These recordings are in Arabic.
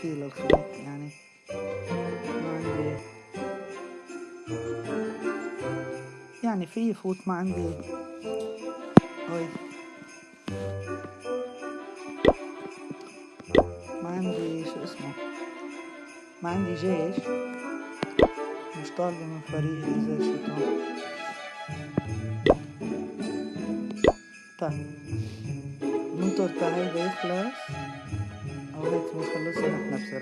شي للخيط يعني. ما عندي. يعني في يفوت ما عندي. هاي ما عندي شو اسمه؟ ما عندي جيش. مش طالبة من فريقي إذا شتو طيب. ننطر تا هيدا يخلص أو هيك بنخلصها نحنا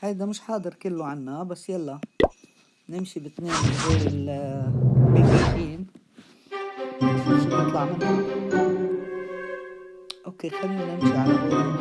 هيدا مش حاضر كله عنا بس يلا نمشي باثنين غير البيبيين نشوف شو بيطلع منها؟ أوكي خلينا نمشي على هون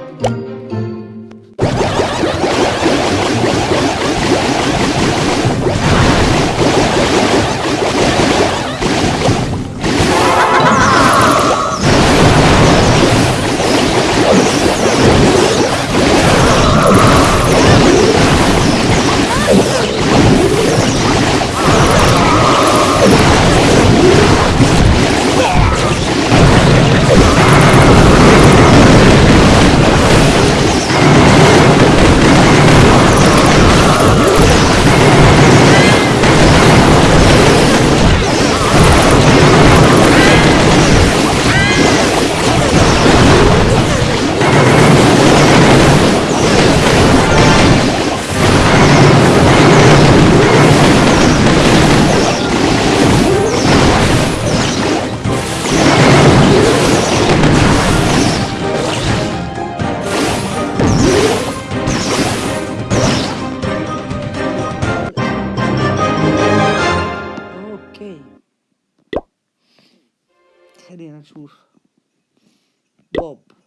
Carina, Bob.